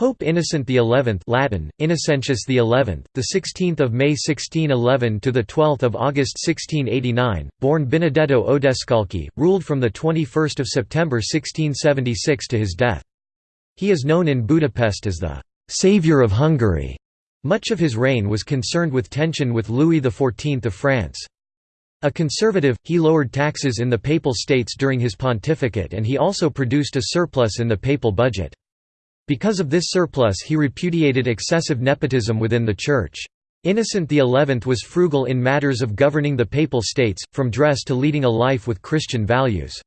Pope Innocent XI Latin Innocentius XI the 16th of May 1611 to the 12th of August 1689 born Benedetto Odescalchi ruled from the 21st of September 1676 to his death. He is known in Budapest as the savior of Hungary much of his reign was concerned with tension with Louis XIV of France. A conservative, he lowered taxes in the Papal States during his pontificate and he also produced a surplus in the papal budget. Because of this surplus he repudiated excessive nepotism within the Church. Innocent XI was frugal in matters of governing the Papal States, from dress to leading a life with Christian values.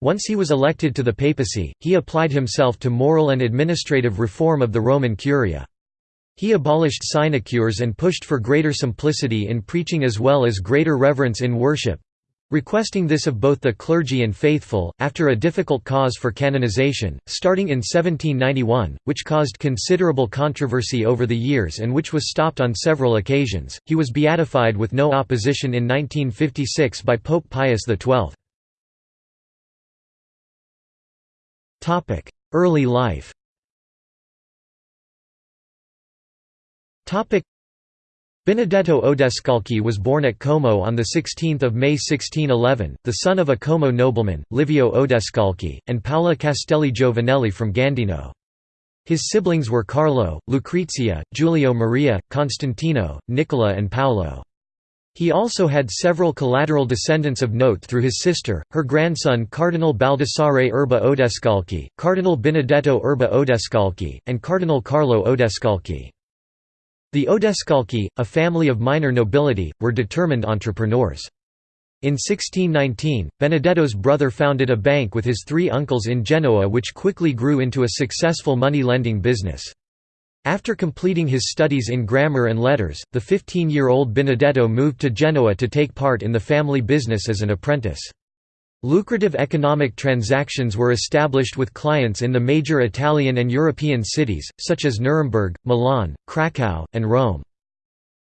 Once he was elected to the papacy, he applied himself to moral and administrative reform of the Roman Curia. He abolished sinecures and pushed for greater simplicity in preaching as well as greater reverence in worship, requesting this of both the clergy and faithful, after a difficult cause for canonization, starting in 1791, which caused considerable controversy over the years and which was stopped on several occasions. He was beatified with no opposition in 1956 by Pope Pius XII. Early life Benedetto Odescalchi was born at Como on 16 May 1611, the son of a Como nobleman, Livio Odescalchi, and Paola Castelli Giovanelli from Gandino. His siblings were Carlo, Lucrezia, Giulio Maria, Constantino, Nicola and Paolo. He also had several collateral descendants of note through his sister, her grandson Cardinal Baldassare Erba Odescalchi, Cardinal Benedetto Erba Odescalchi, and Cardinal Carlo Odescalchi. The Odescalchi, a family of minor nobility, were determined entrepreneurs. In 1619, Benedetto's brother founded a bank with his three uncles in Genoa which quickly grew into a successful money-lending business. After completing his studies in grammar and letters, the 15-year-old Benedetto moved to Genoa to take part in the family business as an apprentice. Lucrative economic transactions were established with clients in the major Italian and European cities, such as Nuremberg, Milan, Krakow, and Rome.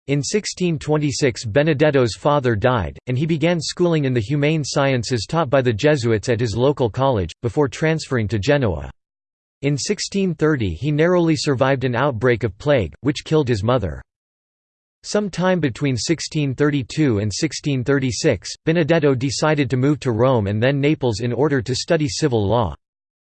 In 1626 Benedetto's father died, and he began schooling in the humane sciences taught by the Jesuits at his local college, before transferring to Genoa. In 1630 he narrowly survived an outbreak of plague, which killed his mother. Some time between 1632 and 1636, Benedetto decided to move to Rome and then Naples in order to study civil law.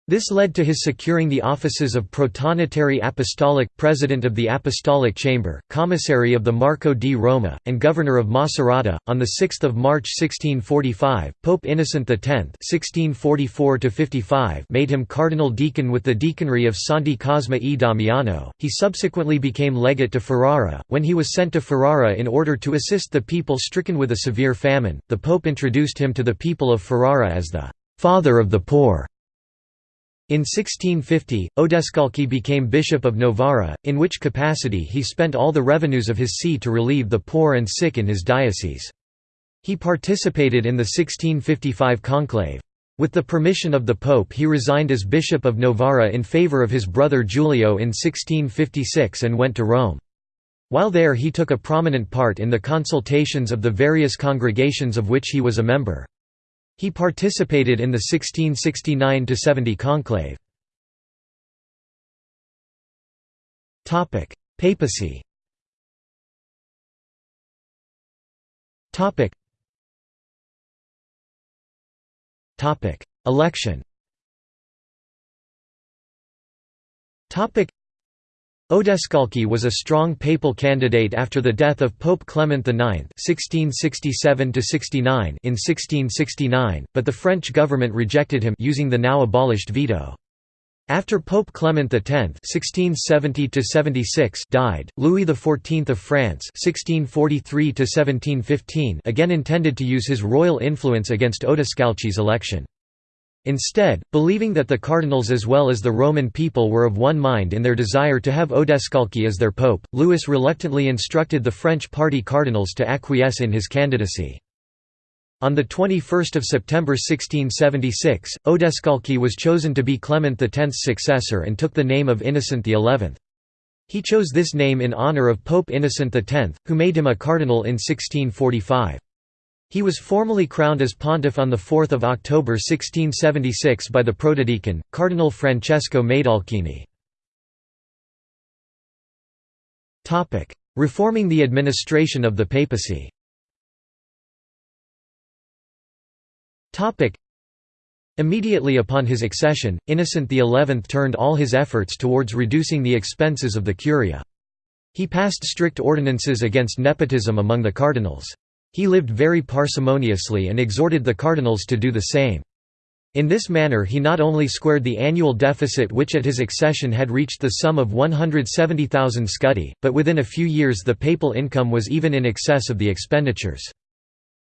This led to his securing the offices of Protonotary Apostolic, President of the Apostolic Chamber, Commissary of the Marco di Roma, and Governor of Macerata. On 6 March 1645, Pope Innocent X (1644–55) made him cardinal deacon with the deaconry of Santi Cosma e Damiano. He subsequently became legate to Ferrara. When he was sent to Ferrara in order to assist the people stricken with a severe famine, the Pope introduced him to the people of Ferrara as the father of the poor. In 1650, Odescalchi became Bishop of Novara, in which capacity he spent all the revenues of his see to relieve the poor and sick in his diocese. He participated in the 1655 conclave. With the permission of the Pope he resigned as Bishop of Novara in favor of his brother Giulio in 1656 and went to Rome. While there he took a prominent part in the consultations of the various congregations of which he was a member. He participated in the 1669–70 conclave. Papacy Election Odescalchi was a strong papal candidate after the death of Pope Clement IX (1667–69) in 1669, but the French government rejected him using the now abolished veto. After Pope Clement X (1670–76) died, Louis XIV of France (1643–1715) again intended to use his royal influence against Odescalchi's election. Instead, believing that the cardinals as well as the Roman people were of one mind in their desire to have Odescalchi as their pope, Louis reluctantly instructed the French party cardinals to acquiesce in his candidacy. On 21 September 1676, Odescalchi was chosen to be Clement X's successor and took the name of Innocent XI. He chose this name in honor of Pope Innocent X, who made him a cardinal in 1645. He was formally crowned as pontiff on 4 October 1676 by the protodeacon, Cardinal Francesco Maidalchini. Reforming the administration of the papacy Immediately upon his accession, Innocent XI turned all his efforts towards reducing the expenses of the curia. He passed strict ordinances against nepotism among the cardinals. He lived very parsimoniously and exhorted the cardinals to do the same. In this manner he not only squared the annual deficit which at his accession had reached the sum of 170,000 scudi, but within a few years the papal income was even in excess of the expenditures.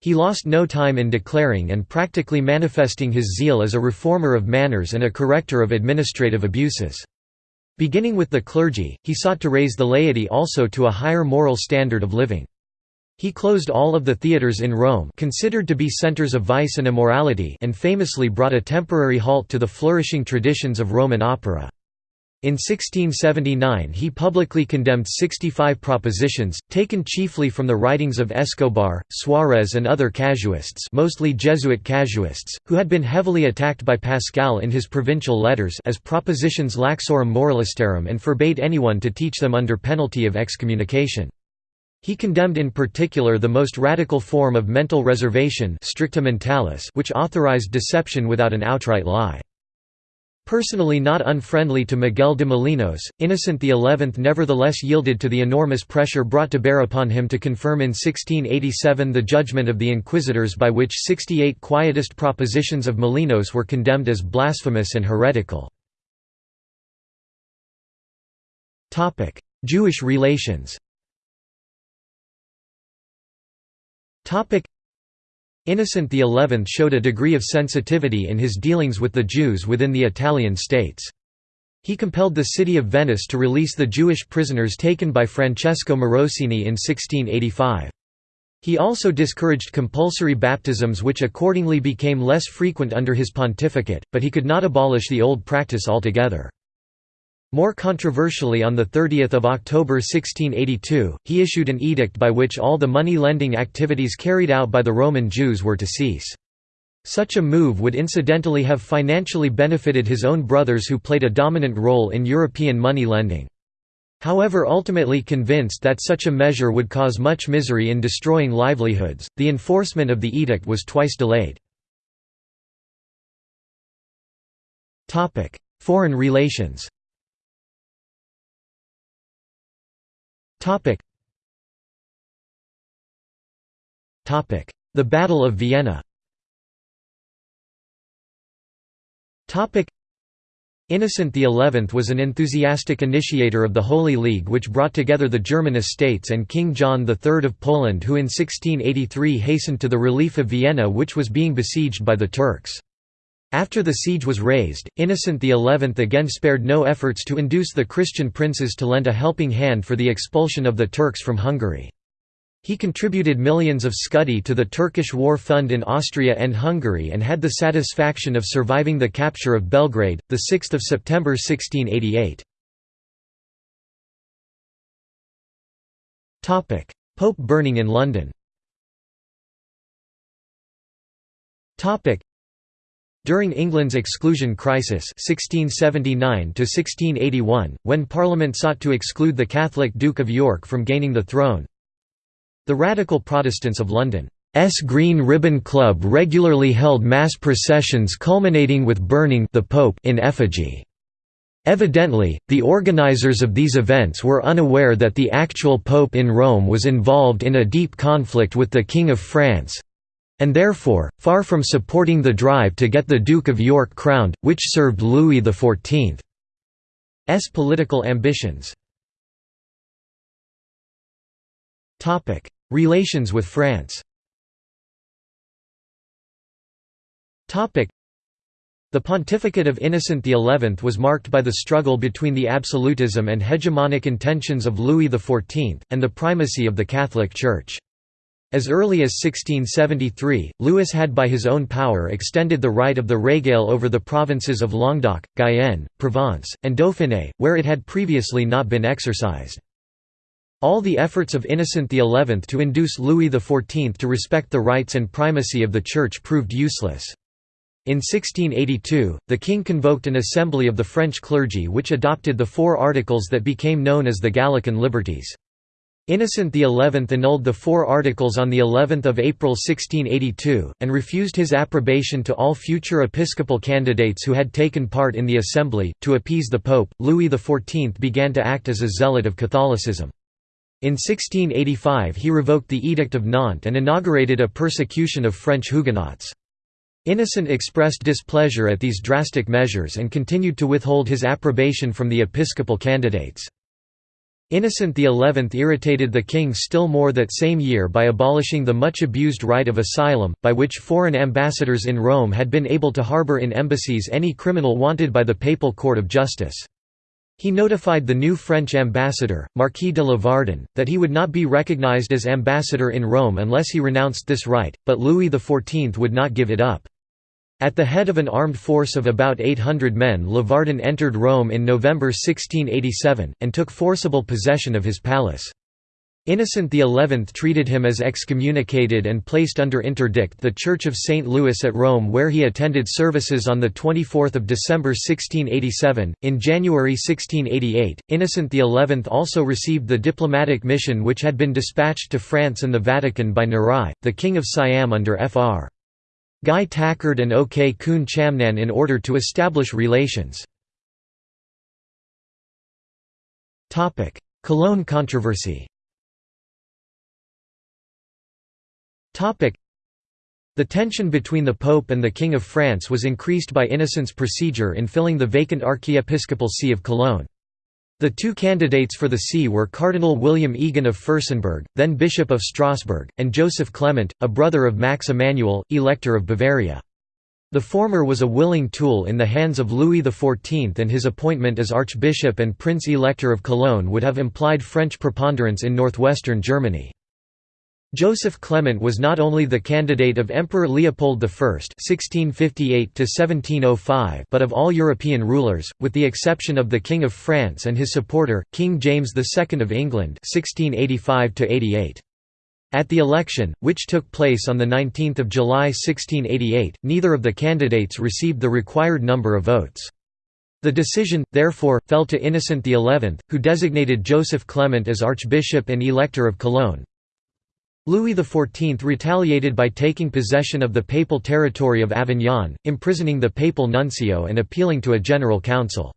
He lost no time in declaring and practically manifesting his zeal as a reformer of manners and a corrector of administrative abuses. Beginning with the clergy, he sought to raise the laity also to a higher moral standard of living. He closed all of the theatres in Rome considered to be centres of vice and immorality and famously brought a temporary halt to the flourishing traditions of Roman opera. In 1679 he publicly condemned 65 propositions, taken chiefly from the writings of Escobar, Suarez and other casuists mostly Jesuit casuists, who had been heavily attacked by Pascal in his provincial letters as propositions laxorum moralistarum and forbade anyone to teach them under penalty of excommunication. He condemned in particular the most radical form of mental reservation stricta mentalis which authorized deception without an outright lie. Personally not unfriendly to Miguel de Molinos, Innocent XI nevertheless yielded to the enormous pressure brought to bear upon him to confirm in 1687 the judgment of the inquisitors by which 68 Quietist propositions of Molinos were condemned as blasphemous and heretical. Jewish relations Innocent XI showed a degree of sensitivity in his dealings with the Jews within the Italian states. He compelled the city of Venice to release the Jewish prisoners taken by Francesco Morosini in 1685. He also discouraged compulsory baptisms which accordingly became less frequent under his pontificate, but he could not abolish the old practice altogether. More controversially on 30 October 1682, he issued an edict by which all the money-lending activities carried out by the Roman Jews were to cease. Such a move would incidentally have financially benefited his own brothers who played a dominant role in European money lending. However ultimately convinced that such a measure would cause much misery in destroying livelihoods, the enforcement of the edict was twice delayed. Foreign relations The Battle of Vienna. Innocent XI was an enthusiastic initiator of the Holy League which brought together the German estates and King John III of Poland who in 1683 hastened to the relief of Vienna which was being besieged by the Turks. After the siege was raised, Innocent XI again spared no efforts to induce the Christian princes to lend a helping hand for the expulsion of the Turks from Hungary. He contributed millions of scudi to the Turkish War Fund in Austria and Hungary and had the satisfaction of surviving the capture of Belgrade, 6 September 1688. Pope burning in London during England's exclusion crisis 1679 when Parliament sought to exclude the Catholic Duke of York from gaining the throne, the radical Protestants of London's Green Ribbon Club regularly held mass processions culminating with burning the Pope in effigy. Evidently, the organizers of these events were unaware that the actual Pope in Rome was involved in a deep conflict with the King of France, and therefore, far from supporting the drive to get the Duke of York crowned, which served Louis XIV's political ambitions. Relations with France the pontificate of Innocent XI was marked by the struggle between the absolutism and hegemonic intentions of Louis XIV, and the primacy of the Catholic Church. As early as 1673, Louis had by his own power extended the right of the regale over the provinces of Languedoc, Guyenne, Provence, and Dauphiné, where it had previously not been exercised. All the efforts of Innocent XI to induce Louis XIV to respect the rights and primacy of the Church proved useless. In 1682, the king convoked an assembly of the French clergy which adopted the four articles that became known as the Gallican Liberties. Innocent XI annulled the four articles on of April 1682, and refused his approbation to all future episcopal candidates who had taken part in the assembly. To appease the Pope, Louis XIV began to act as a zealot of Catholicism. In 1685 he revoked the Edict of Nantes and inaugurated a persecution of French Huguenots. Innocent expressed displeasure at these drastic measures and continued to withhold his approbation from the episcopal candidates. Innocent XI irritated the king still more that same year by abolishing the much abused right of asylum, by which foreign ambassadors in Rome had been able to harbour in embassies any criminal wanted by the papal court of justice. He notified the new French ambassador, Marquis de Lavardin, that he would not be recognized as ambassador in Rome unless he renounced this right, but Louis XIV would not give it up. At the head of an armed force of about 800 men Lavardin entered Rome in November 1687, and took forcible possession of his palace. Innocent XI treated him as excommunicated and placed under interdict the Church of St. Louis at Rome where he attended services on 24 December 1687. In January 1688, Innocent XI also received the diplomatic mission which had been dispatched to France and the Vatican by Narai, the King of Siam under Fr. Guy Tachard and Ok-khun Chamnan in order to establish relations. Cologne controversy the tension between the Pope and the King of France was increased by Innocent's procedure in filling the vacant archiepiscopal see of Cologne. The two candidates for the see were Cardinal William Egon of Fürstenberg, then Bishop of Strasbourg, and Joseph Clement, a brother of Max Emanuel, Elector of Bavaria. The former was a willing tool in the hands of Louis XIV and his appointment as Archbishop and Prince-Elector of Cologne would have implied French preponderance in northwestern Germany. Joseph Clement was not only the candidate of Emperor Leopold I (1658–1705), but of all European rulers, with the exception of the King of France and his supporter, King James II of England (1685–88). At the election, which took place on 19 July 1688, neither of the candidates received the required number of votes. The decision, therefore, fell to Innocent XI, who designated Joseph Clement as Archbishop and Elector of Cologne. Louis XIV retaliated by taking possession of the papal territory of Avignon, imprisoning the papal nuncio and appealing to a general council.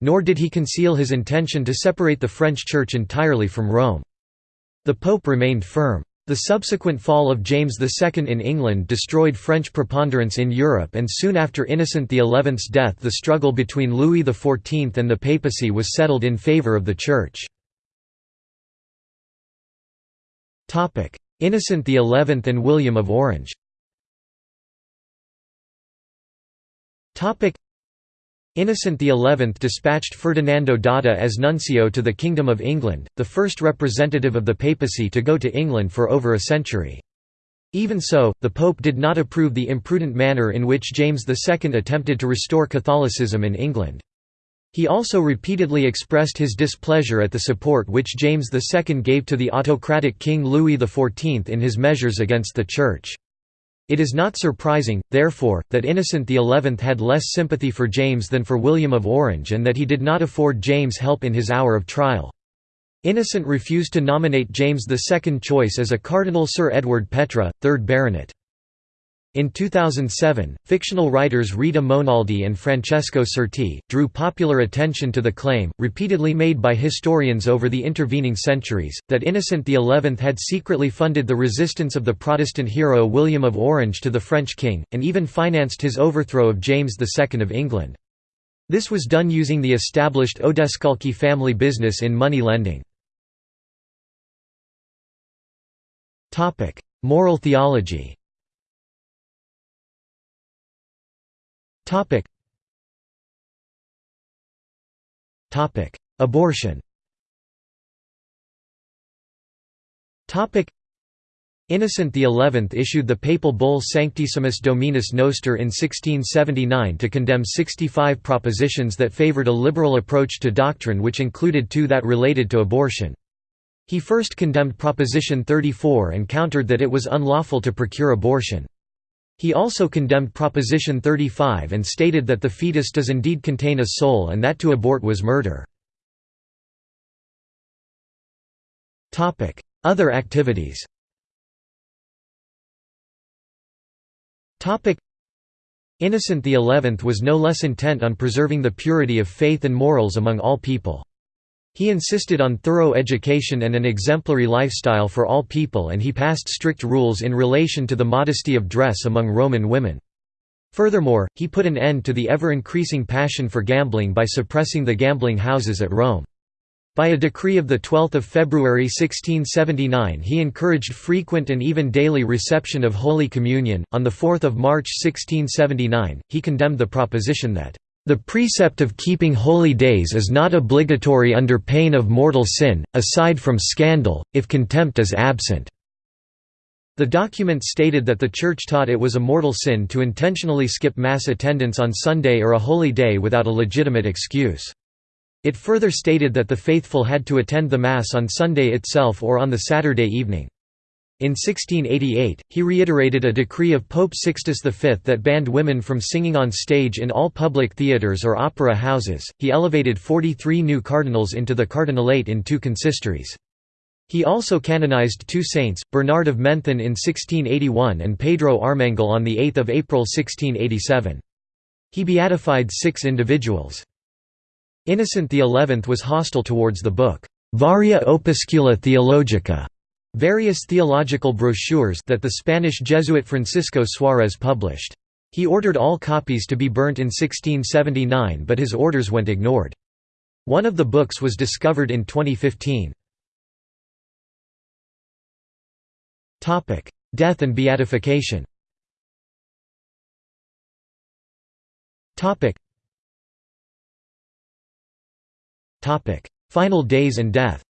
Nor did he conceal his intention to separate the French Church entirely from Rome. The Pope remained firm. The subsequent fall of James II in England destroyed French preponderance in Europe and soon after Innocent XI's death the struggle between Louis XIV and the papacy was settled in favour of the Church. Innocent XI and William of Orange Innocent XI dispatched Ferdinando d'Adda as nuncio to the Kingdom of England, the first representative of the papacy to go to England for over a century. Even so, the Pope did not approve the imprudent manner in which James II attempted to restore Catholicism in England. He also repeatedly expressed his displeasure at the support which James II gave to the autocratic King Louis XIV in his measures against the Church. It is not surprising, therefore, that Innocent XI had less sympathy for James than for William of Orange and that he did not afford James help in his hour of trial. Innocent refused to nominate James II choice as a Cardinal Sir Edward Petre, 3rd Baronet. In 2007, fictional writers Rita Monaldi and Francesco Sorti, drew popular attention to the claim, repeatedly made by historians over the intervening centuries, that Innocent XI had secretly funded the resistance of the Protestant hero William of Orange to the French king, and even financed his overthrow of James II of England. This was done using the established Odescalchi family business in money lending. Moral theology Topic. Topic. Abortion Topic. Innocent XI issued the papal bull Sanctissimus Dominus Noster in 1679 to condemn 65 propositions that favored a liberal approach to doctrine which included two that related to abortion. He first condemned Proposition 34 and countered that it was unlawful to procure abortion. He also condemned Proposition 35 and stated that the fetus does indeed contain a soul and that to abort was murder. Other activities Innocent XI was no less intent on preserving the purity of faith and morals among all people. He insisted on thorough education and an exemplary lifestyle for all people and he passed strict rules in relation to the modesty of dress among Roman women. Furthermore, he put an end to the ever-increasing passion for gambling by suppressing the gambling houses at Rome. By a decree of 12 February 1679 he encouraged frequent and even daily reception of Holy Communion. On 4 March 1679, he condemned the proposition that the precept of keeping holy days is not obligatory under pain of mortal sin, aside from scandal, if contempt is absent." The document stated that the Church taught it was a mortal sin to intentionally skip Mass attendance on Sunday or a holy day without a legitimate excuse. It further stated that the faithful had to attend the Mass on Sunday itself or on the Saturday evening. In 1688, he reiterated a decree of Pope Sixtus V that banned women from singing on stage in all public theatres or opera houses. He elevated 43 new cardinals into the cardinalate in two consistories. He also canonized two saints, Bernard of Menthon in 1681 and Pedro Armengol on 8 April 1687. He beatified six individuals. Innocent XI was hostile towards the book, Varia Opuscula Theologica, various theological brochures that the Spanish Jesuit Francisco Suarez published. He ordered all copies to be burnt in 1679 but his orders went ignored. One of the books was discovered in 2015. Death and beatification Final days and death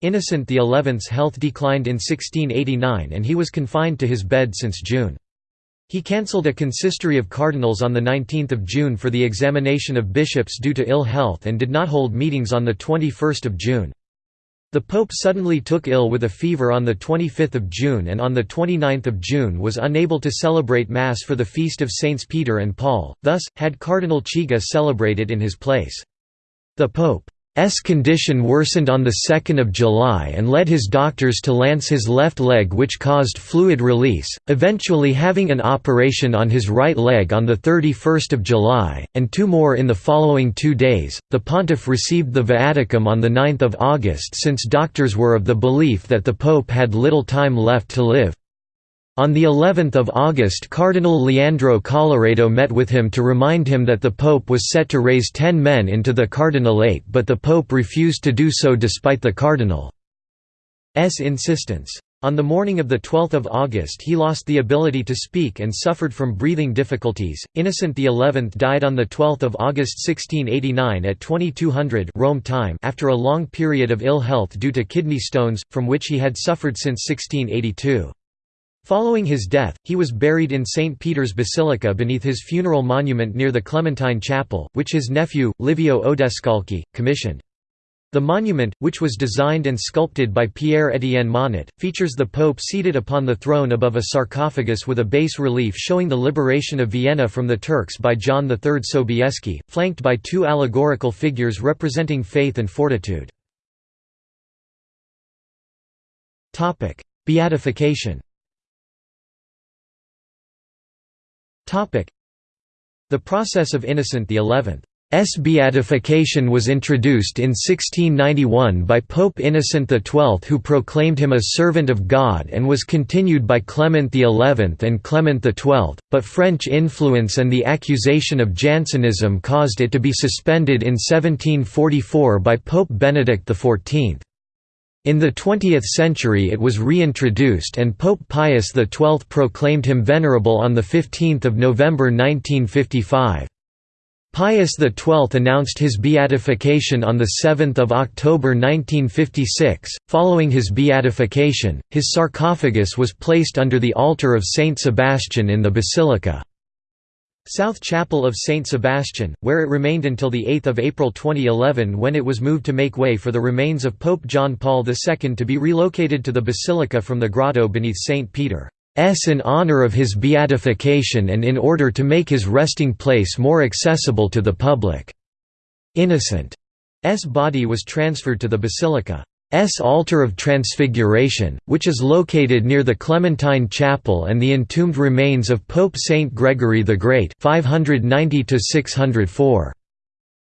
Innocent XI's health declined in 1689 and he was confined to his bed since June. He cancelled a consistory of cardinals on 19 June for the examination of bishops due to ill health and did not hold meetings on 21 June. The Pope suddenly took ill with a fever on 25 June and on 29 June was unable to celebrate Mass for the feast of Saints Peter and Paul, thus, had Cardinal Chigi celebrated in his place. The Pope S condition worsened on 2 July and led his doctors to lance his left leg which caused fluid release, eventually having an operation on his right leg on 31 July, and two more in the following two days. The pontiff received the viaticum on 9 August since doctors were of the belief that the pope had little time left to live. On the 11th of August Cardinal Leandro Colloredo met with him to remind him that the Pope was set to raise ten men into the cardinalate but the Pope refused to do so despite the Cardinal's insistence. On the morning of 12 August he lost the ability to speak and suffered from breathing difficulties. Innocent XI died on 12 August 1689 at 2200 Rome time after a long period of ill health due to kidney stones, from which he had suffered since 1682. Following his death, he was buried in St. Peter's Basilica beneath his funeral monument near the Clementine Chapel, which his nephew, Livio Odescalchi, commissioned. The monument, which was designed and sculpted by Pierre-Étienne Monnot, features the Pope seated upon the throne above a sarcophagus with a bas relief showing the liberation of Vienna from the Turks by John III Sobieski, flanked by two allegorical figures representing faith and fortitude. Beatification The process of Innocent XI's beatification was introduced in 1691 by Pope Innocent XII who proclaimed him a servant of God and was continued by Clement XI and Clement XII, but French influence and the accusation of Jansenism caused it to be suspended in 1744 by Pope Benedict XIV. In the 20th century it was reintroduced and Pope Pius XII proclaimed him venerable on 15 November 1955. Pius XII announced his beatification on 7 October 1956. Following his beatification, his sarcophagus was placed under the altar of Saint Sebastian in the basilica. South Chapel of St. Sebastian, where it remained until 8 April 2011 when it was moved to make way for the remains of Pope John Paul II to be relocated to the basilica from the grotto beneath St. Peter's in honor of his beatification and in order to make his resting place more accessible to the public. Innocent body was transferred to the basilica's altar of Transfiguration, which is located near the Clementine Chapel and the entombed remains of Pope Saint Gregory the Great 590 -604.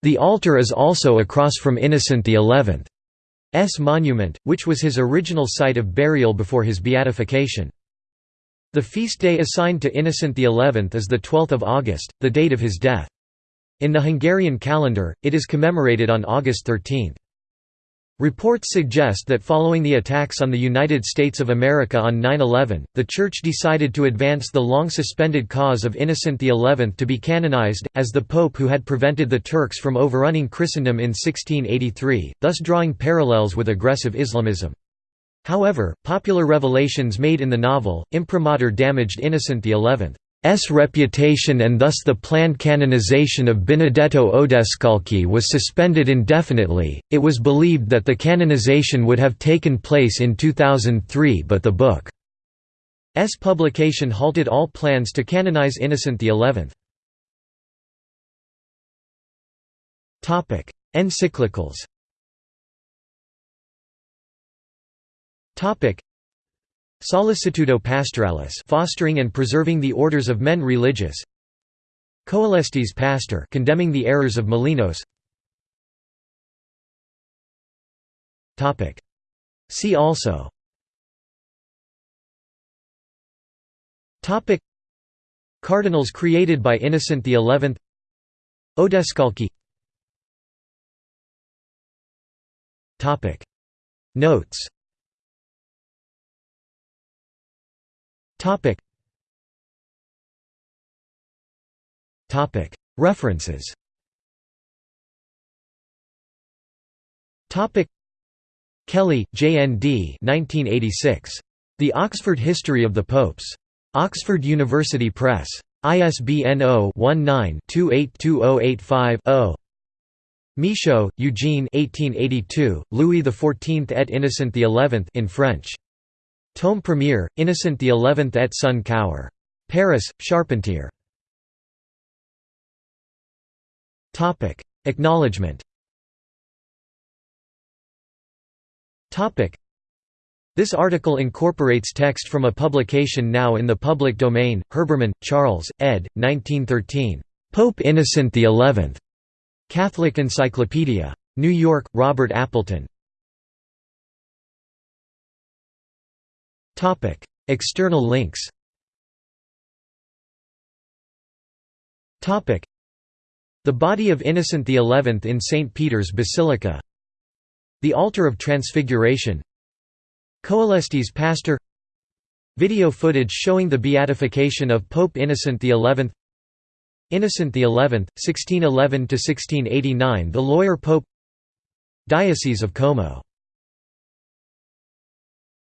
The altar is also across from Innocent XI's monument, which was his original site of burial before his beatification. The feast day assigned to Innocent XI is the 12th of August, the date of his death. In the Hungarian calendar, it is commemorated on August 13. Reports suggest that following the attacks on the United States of America on 9-11, the Church decided to advance the long-suspended cause of Innocent XI to be canonized, as the Pope who had prevented the Turks from overrunning Christendom in 1683, thus drawing parallels with aggressive Islamism. However, popular revelations made in the novel, imprimatur damaged Innocent XI. S reputation and thus the planned canonization of Benedetto Odescalchi was suspended indefinitely. It was believed that the canonization would have taken place in 2003 but the book's publication halted all plans to canonize Innocent XI. Topic: Encyclicals. Topic: Sollicitudo Pastoralis fostering and preserving the orders of men religious. Coelestis Pastor condemning the errors of Molinos. Topic. See also. Topic. Cardinals created by Innocent XI Odescalchi. Topic. Notes Topic. Topic. References. Topic. Kelly, J. N. D. 1986. The Oxford History of the Popes. Oxford University Press. ISBN 0-19-282085-0. Michaud, Eugene 1882, Louis XIV et Innocent XI in French. Tome Premier, Innocent XI et son Cour. Paris, Charpentier. Acknowledgement This article incorporates text from a publication now in the public domain, Herbermann, Charles, ed. 1913. Pope Innocent XI. Catholic Encyclopedia. New York, Robert Appleton. External links. The body of Innocent XI in St Peter's Basilica. The altar of Transfiguration. Coelestis Pastor. Video footage showing the beatification of Pope Innocent XI. Innocent XI, 1611–1689 The Lawyer Pope Diocese of Como